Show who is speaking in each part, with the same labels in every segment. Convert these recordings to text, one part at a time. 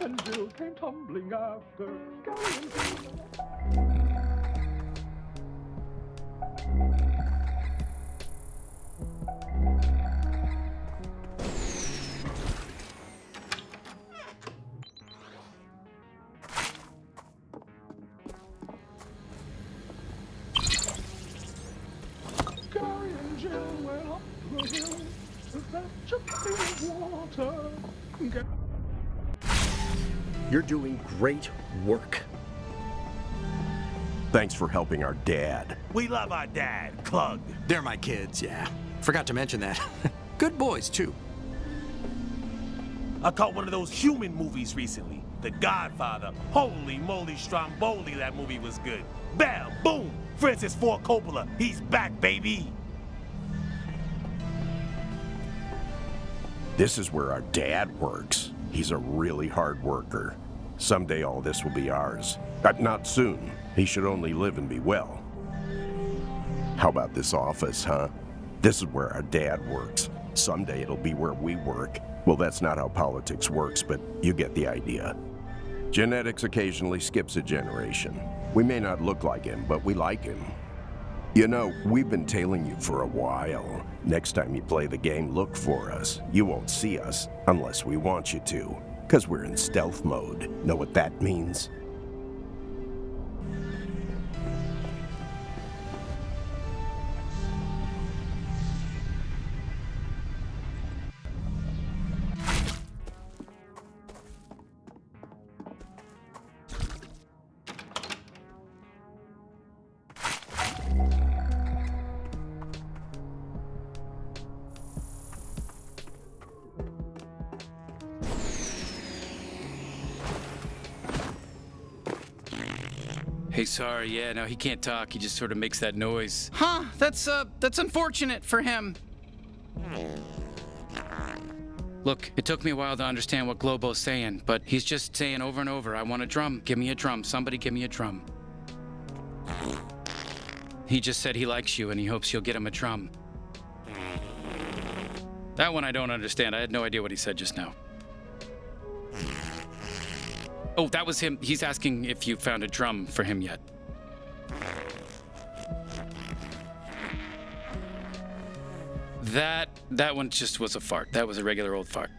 Speaker 1: and Jill came tumbling after. Gary and Jill. Went up the hill to fetch a pail of water. Ga-
Speaker 2: You're doing great work. Thanks for helping our dad.
Speaker 3: We love our dad, Clug.
Speaker 4: They're my kids, yeah. Forgot to mention that. Good boys, too.
Speaker 3: I caught one of those human movies recently. The Godfather. Holy moly, Stromboli, that movie was good. Bam, boom. Francis Ford Coppola. He's back, baby.
Speaker 2: This is where our dad works. He's a really hard worker. Someday all this will be ours. But not soon. He should only live and be well. How about this office, huh? This is where our dad works. Someday it'll be where we work. Well, that's not how politics works, but you get the idea. Genetics occasionally skips a generation. We may not look like him, but we like him. You know, we've been tailing you for a while. Next time you play the game, look for us. You won't see us unless we want you to, because we're in stealth mode. Know what that means?
Speaker 5: Hey, sorry, yeah, no, he can't talk. He just sort of makes that noise.
Speaker 6: Huh, that's, uh, that's unfortunate for him.
Speaker 5: Look, it took me a while to understand what Globo's saying, but he's just saying over and over, I want a drum. Give me a drum. Somebody give me a drum. He just said he likes you and he hopes you'll get him a drum. That one I don't understand. I had no idea what he said just now. Oh, that was him. He's asking if you found a drum for him yet. That that one just was a fart. That was a regular old fart.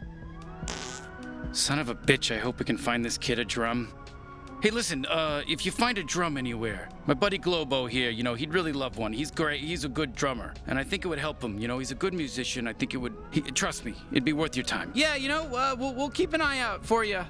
Speaker 5: Son of a bitch, I hope we can find this kid a drum. Hey, listen, uh, if you find a drum anywhere, my buddy Globo here, you know, he'd really love one. He's great. He's a good drummer, and I think it would help him. You know, he's a good musician. I think it would. He, trust me, it'd be worth your time.
Speaker 6: Yeah, you know, uh, we'll, we'll keep an eye out for you.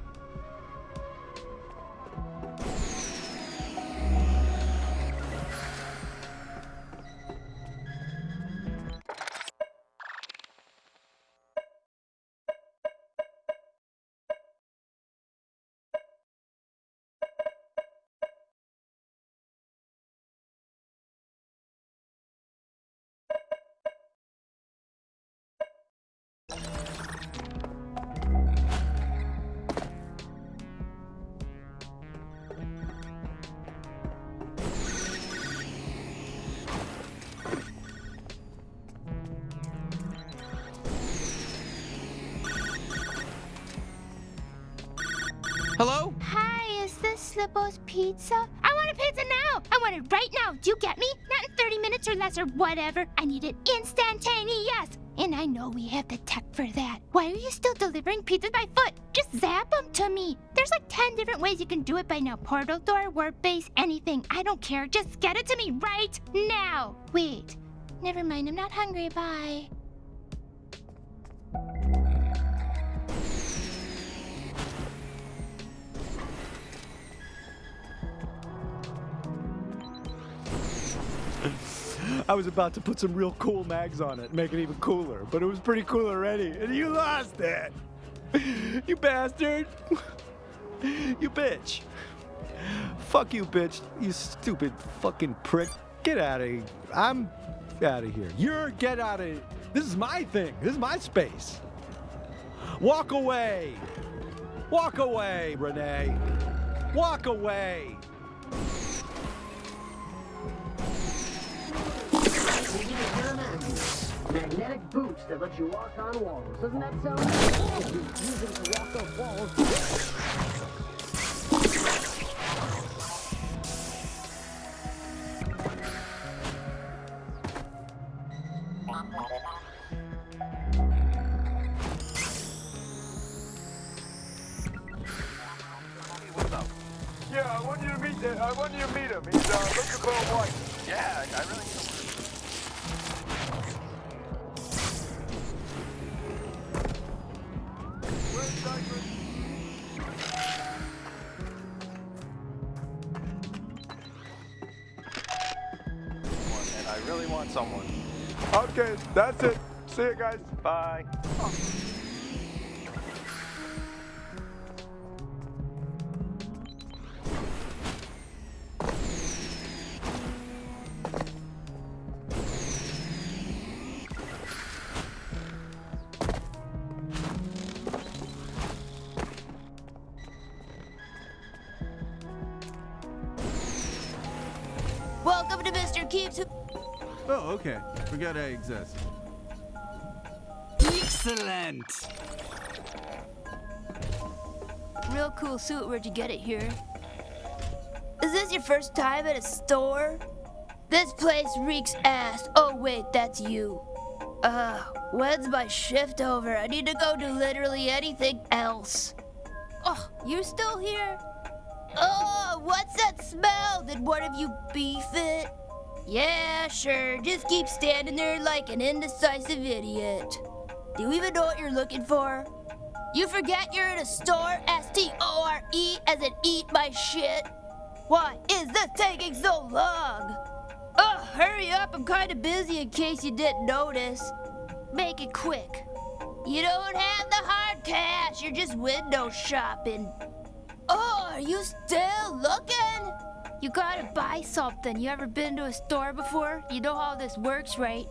Speaker 7: Is Pizza? I want a pizza now! I want it right now! Do you get me? Not in 30 minutes or less or whatever. I need it instantaneous! Yes! And I know we have the tech for that. Why are you still delivering pizzas by foot? Just zap them to me. There's like 10 different ways you can do it by now. Portal door, warp base, anything. I don't care. Just get it to me right now. Wait. Never mind. I'm not hungry. Bye.
Speaker 8: I was about to put some real cool mags on it, make it even cooler, but it was pretty cool already, and you lost it! You bastard! You bitch! Fuck you, bitch! You stupid fucking prick! Get out of here! I'm out of here. You're get out of. Here. This is my thing. This is my space. Walk away! Walk away, Renee! Walk away!
Speaker 9: Magnetic boots that let you walk on walls. Doesn't that sound? Use to walk off walls.
Speaker 8: Want someone. Okay, that's it. See you guys. Bye.
Speaker 10: Welcome to Mr. Keeps.
Speaker 1: Oh, okay. Forgot I exist.
Speaker 6: Excellent.
Speaker 10: Real cool suit. Where'd you get it here? Is this your first time at a store? This place reeks ass. Oh, wait, that's you. Uh, when's my shift over? I need to go do literally anything else. Oh, you're still here? Oh, what's that smell? Did one of you beef it? Yeah, sure. Just keep standing there like an indecisive idiot. Do you even know what you're looking for? You forget you're in a store, S-T-O-R-E, as in eat my shit? Why is this taking so long? Oh, hurry up, I'm kinda busy in case you didn't notice. Make it quick. You don't have the hard cash, you're just window shopping. Oh, are you still looking? You gotta buy something. You ever been to a store before? You know how this works, right?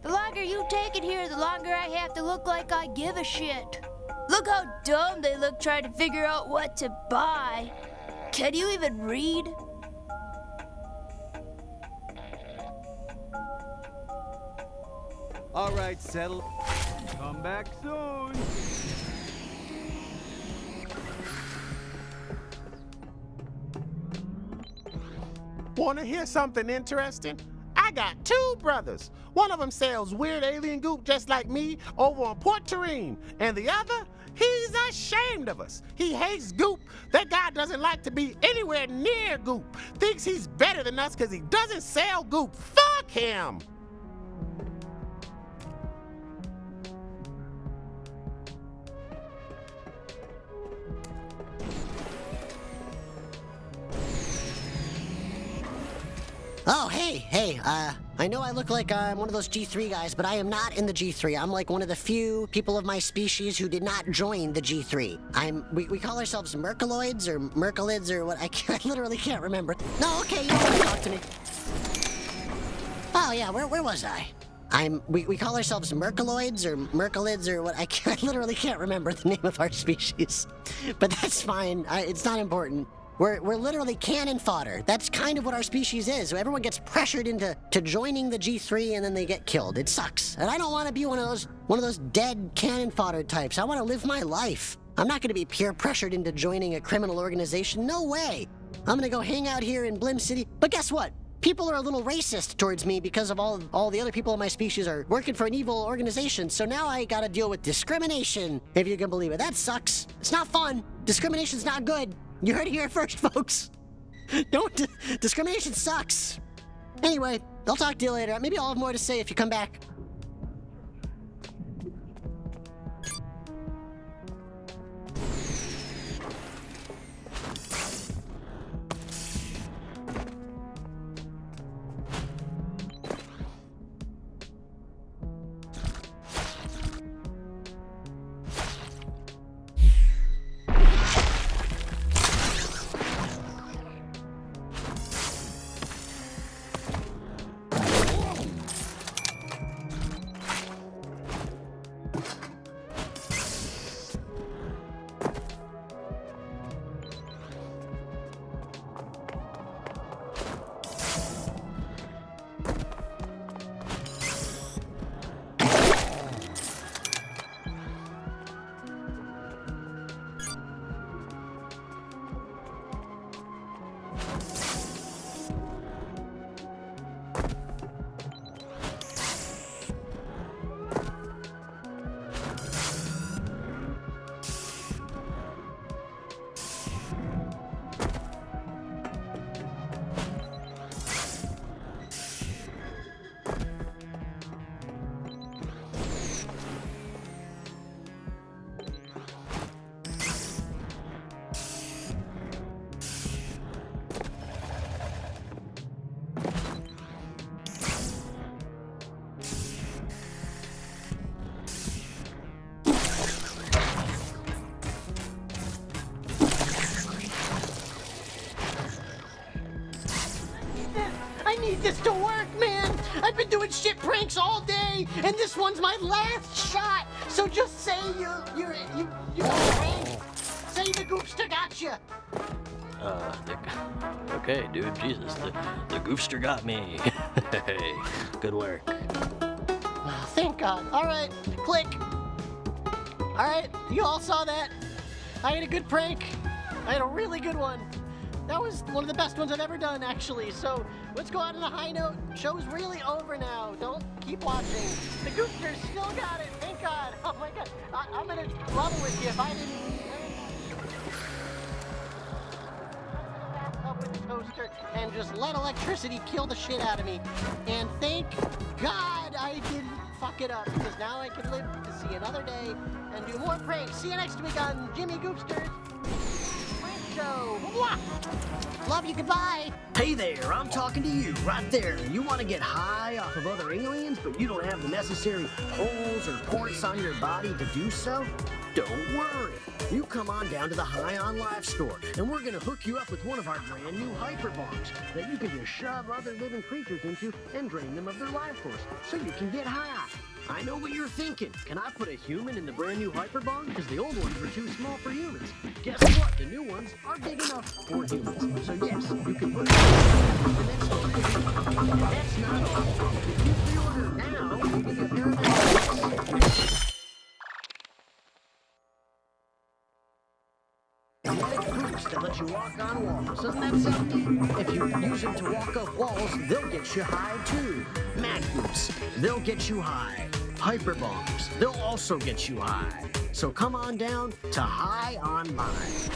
Speaker 10: The longer you take it here, the longer I have to look like I give a shit. Look how dumb they look trying to figure out what to buy. Can you even read?
Speaker 1: All right, settle. Come back soon.
Speaker 11: Want to hear something interesting? I got two brothers. One of them sells weird alien goop just like me over on Port Terrine, and the other, he's ashamed of us. He hates goop. That guy doesn't like to be anywhere near goop. Thinks he's better than us because he doesn't sell goop. Fuck him.
Speaker 9: Oh, hey, hey, uh, I know I look like I'm one of those G3 guys, but I am not in the G3. I'm like one of the few people of my species who did not join the G3. I'm, we, we call ourselves Merkaloids or Merkalids or what, I, can't, I literally can't remember. No, okay, you don't to talk to me. Oh, yeah, where, where was I? I'm, we, we call ourselves Merkaloids or Merkalids or what, I, can't, I literally can't remember the name of our species. But that's fine, I, it's not important. We're, we're literally cannon fodder. That's kind of what our species is. So everyone gets pressured into to joining the G3 and then they get killed. It sucks. And I don't want to be one of those one of those dead cannon fodder types. I want to live my life. I'm not going to be peer pressured into joining a criminal organization. No way. I'm going to go hang out here in Blim City. But guess what? People are a little racist towards me because of all all the other people in my species are working for an evil organization. So now I got to deal with discrimination, if you can believe it. That sucks. It's not fun. Discrimination's not good. You heard it here first, folks. Don't. Discrimination sucks. Anyway, I'll talk to you later. Maybe I'll have more to say if you come back. I've been doing shit pranks all day, and this one's my last shot. So just say you're you're you you say the goopster got you.
Speaker 12: Uh, the, okay, dude, Jesus, the, the goofster got me. hey, good work.
Speaker 9: Oh, thank God. All right, click. All right, you all saw that. I had a good prank. I had a really good one. That was one of the best ones I've ever done, actually. So let's go out on a high note. Show's really over now. Don't keep watching. The Goopsters still got it. Thank God. Oh my God. I- I'm gonna level with you if I didn't. With the toaster and just let electricity kill the shit out of me. And thank God I didn't fuck it up because now I can live to see another day and do more pranks. See you next week on Jimmy Goopsters Show. Mwah! Love you. Goodbye.
Speaker 12: Hey there, I'm talking to you right there. You want to get high off of other aliens, but you don't have the necessary holes or ports on your body to do so? Don't worry. You come on down to the High on Life store, and we're going to hook you up with one of our brand new hyperbombs that you can just shove other living creatures into and drain them of their life force so you can get high. I know what you're thinking. Can I put a human in the brand new hyperbomb? Because the old ones were too small for humans. Guess what? The new ones are big enough for humans. So yes, you can put the next one. And that's not all. You walk on walls. Doesn't that sound? If you use them to walk up walls, they'll get you high too. Mag boots, they'll get you high. Hyper bombs, they'll also get you high. So come on down to High on Life.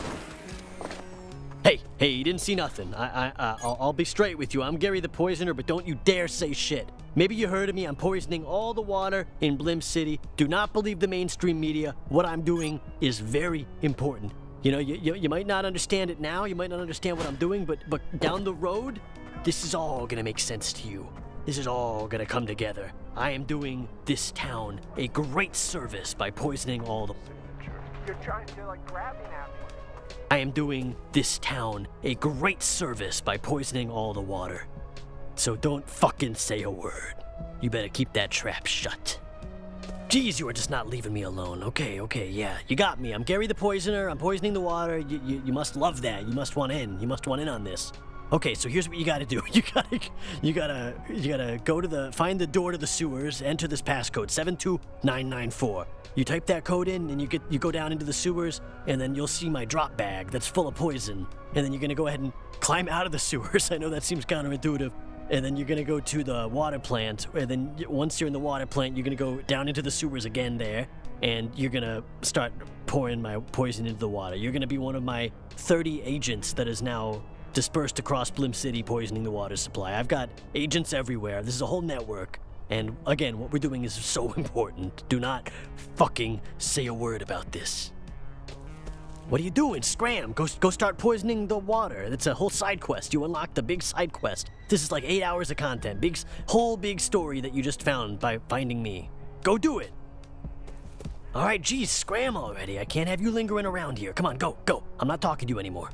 Speaker 12: Hey, hey, you didn't see nothing. I, I, uh, I'll, I'll be straight with you. I'm Gary the Poisoner, but don't you dare say shit. Maybe you heard of me. I'm poisoning all the water in Blim City. Do not believe the mainstream media. What I'm doing is very important. You know, you, you, you might not understand it now. You might not understand what I'm doing, but but down the road, this is all gonna make sense to you. This is all gonna come together. I am doing this town a great service by poisoning all the.
Speaker 1: You're trying to like at me.
Speaker 12: I am doing this town a great service by poisoning all the water. So don't fucking say a word. You better keep that trap shut. Geez, you are just not leaving me alone. Okay, okay, yeah. You got me. I'm Gary the Poisoner. I'm poisoning the water. You, you, you must love that. You must want in. You must want in on this. Okay, so here's what you gotta do. You gotta, you gotta, you gotta go to the, find the door to the sewers, enter this passcode, 72994. You type that code in and you get, you go down into the sewers and then you'll see my drop bag that's full of poison. And then you're gonna go ahead and climb out of the sewers. I know that seems counterintuitive. And then you're gonna go to the water plant. And then once you're in the water plant, you're gonna go down into the sewers again there. And you're gonna start pouring my poison into the water. You're gonna be one of my 30 agents that is now dispersed across Blim City poisoning the water supply. I've got agents everywhere. This is a whole network. And again, what we're doing is so important. Do not fucking say a word about this. What are you doing? Scram! Go, go start poisoning the water. It's a whole side quest. You unlock the big side quest. This is like eight hours of content. Big, whole big story that you just found by finding me. Go do it. All right, geez, scram already. I can't have you lingering around here. Come on, go, go. I'm not talking to you anymore.